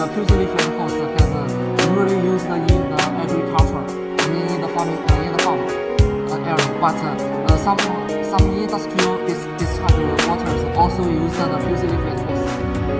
the fusilified hose has uh, usually used in the agriculture in the farming uh, in the farm. Uh, area, but uh, some some industrial dis discharge waters also use the fusilified hose.